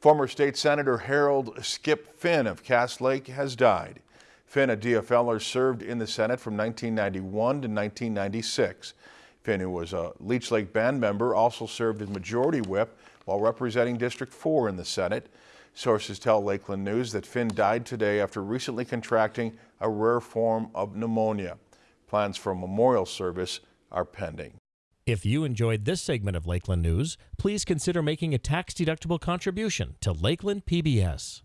Former state senator Harold Skip Finn of Cass Lake has died. Finn, a DFLer, served in the Senate from 1991 to 1996. Finn, who was a Leech Lake band member, also served as majority whip while representing District 4 in the Senate. Sources tell Lakeland News that Finn died today after recently contracting a rare form of pneumonia. Plans for a memorial service are pending. If you enjoyed this segment of Lakeland News, please consider making a tax-deductible contribution to Lakeland PBS.